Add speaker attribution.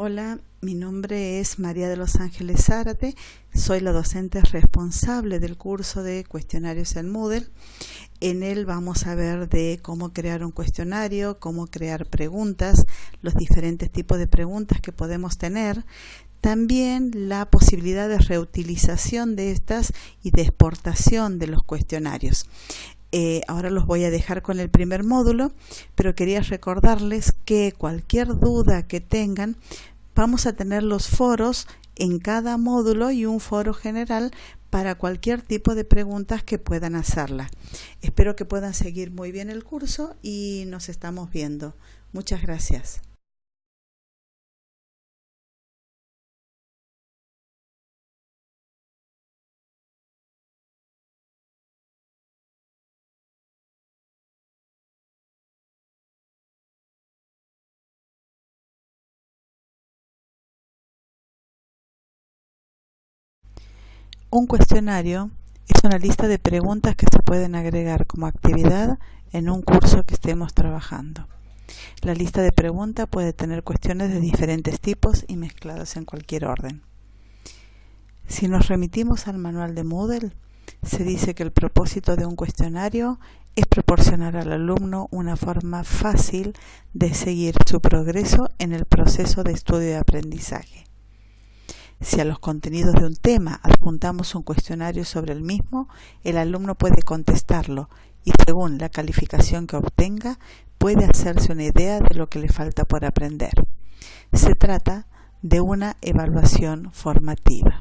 Speaker 1: Hola, mi nombre es María de los Ángeles Zárate, soy la docente responsable del curso de cuestionarios en Moodle. En él vamos a ver de cómo crear un cuestionario, cómo crear preguntas, los diferentes tipos de preguntas que podemos tener, también la posibilidad de reutilización de estas y de exportación de los cuestionarios. Eh, ahora los voy a dejar con el primer módulo, pero quería recordarles que cualquier duda que tengan, vamos a tener los foros en cada módulo y un foro general para cualquier tipo de preguntas que puedan hacerla. Espero que puedan seguir muy bien el curso y nos estamos viendo. Muchas gracias. Un cuestionario es una lista de preguntas que se pueden agregar como actividad en un curso que estemos trabajando. La lista de preguntas puede tener cuestiones de diferentes tipos y mezcladas en cualquier orden. Si nos remitimos al manual de Moodle, se dice que el propósito de un cuestionario es proporcionar al alumno una forma fácil de seguir su progreso en el proceso de estudio y aprendizaje. Si a los contenidos de un tema adjuntamos un cuestionario sobre el mismo, el alumno puede contestarlo y según la calificación que obtenga, puede hacerse una idea de lo que le falta por aprender. Se trata de una evaluación formativa.